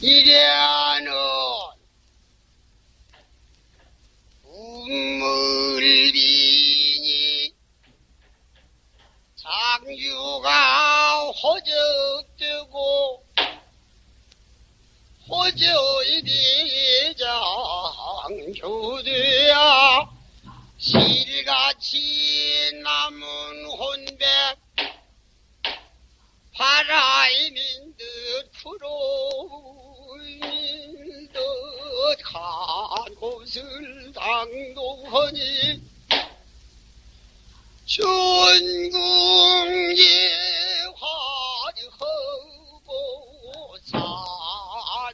이래는 우물비니 장주가 호적되고 호적이 장주되야 실같이 남은 혼백 바라이민 듯듯 한 곳을 당도하니 전궁에 화려하고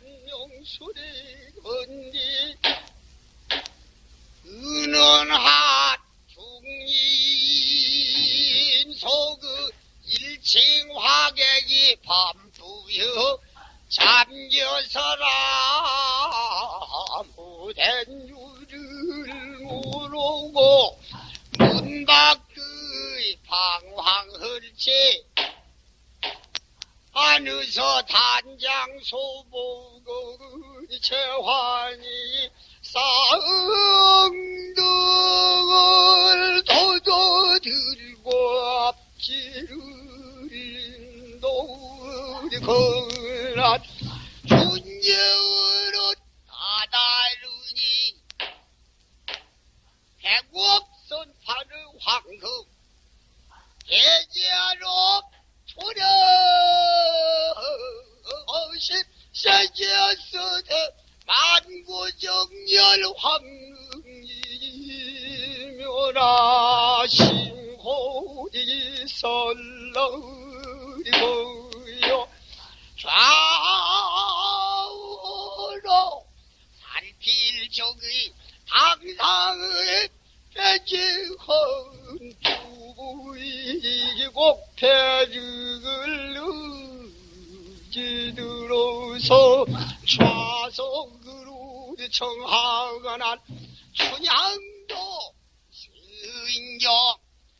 산명수리 건디 은원한 문 밖의 방황을지 안에서 단장 소보고 재환이 쌍둥을 도도들고 앞지를 인도리 걸란 준여로 다다르니 백옥선 파르 황금 계제로 초려 어십 세계서대 만고정열 황릉이묘라 신호이 설렁이고요 좌우로 살필 적의 당상의 배지헌 주이고 배를 의지들어서 좌석으로 청하거나 춘향도 수인경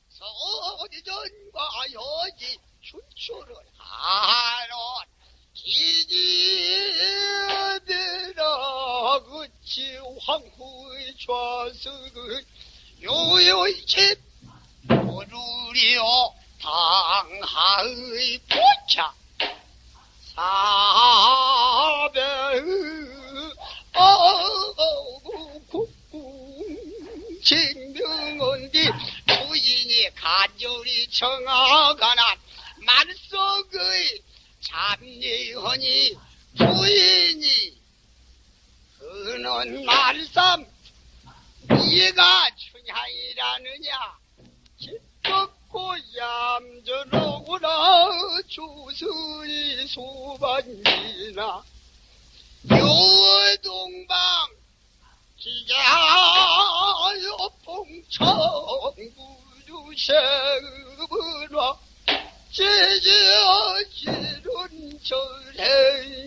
서리전과 여지 춘추를 하론 기지들아 그치 황후의 좌석을 요요이집 오르리오 당하의 포차 사 간절히 청하가나 만석의 잡리허니 부인이 그는 말삼 이가 춘향이라느냐 기뻤고 얌전하구나 조선이 소반이나 요동방 기자요 봉청구주 세은화 제지어지른 절행